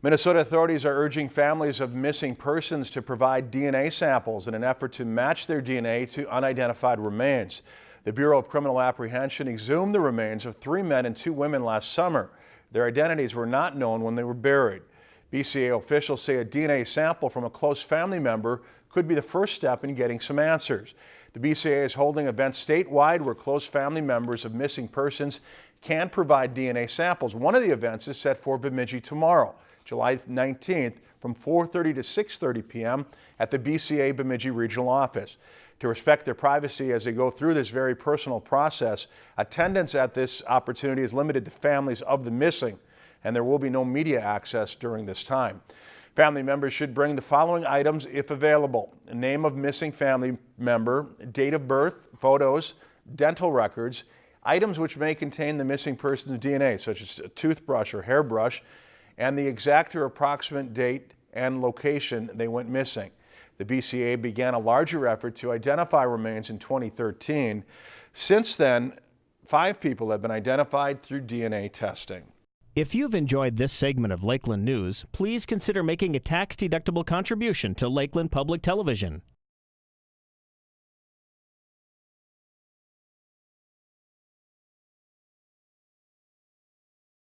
Minnesota authorities are urging families of missing persons to provide DNA samples in an effort to match their DNA to unidentified remains. The Bureau of Criminal Apprehension exhumed the remains of three men and two women last summer. Their identities were not known when they were buried. BCA officials say a DNA sample from a close family member could be the first step in getting some answers. The BCA is holding events statewide where close family members of missing persons can provide DNA samples. One of the events is set for Bemidji tomorrow. July 19th from 4.30 to 6.30 p.m. at the BCA Bemidji Regional Office. To respect their privacy as they go through this very personal process, attendance at this opportunity is limited to families of the missing, and there will be no media access during this time. Family members should bring the following items if available. Name of missing family member, date of birth, photos, dental records, items which may contain the missing person's DNA, such as a toothbrush or hairbrush, and the exact or approximate date and location they went missing. The BCA began a larger effort to identify remains in 2013. Since then, five people have been identified through DNA testing. If you've enjoyed this segment of Lakeland News, please consider making a tax-deductible contribution to Lakeland Public Television.